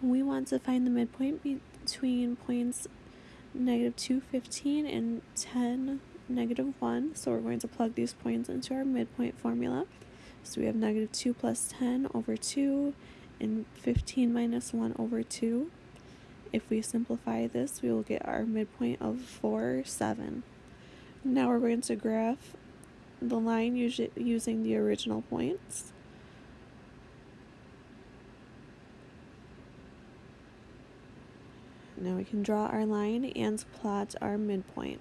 We want to find the midpoint between points negative 2, 15 and 10, negative 1. So we're going to plug these points into our midpoint formula. So we have negative 2 plus 10 over 2 and 15 minus 1 over 2. If we simplify this, we will get our midpoint of 4, 7. Now we're going to graph the line using the original points. Now we can draw our line and plot our midpoint.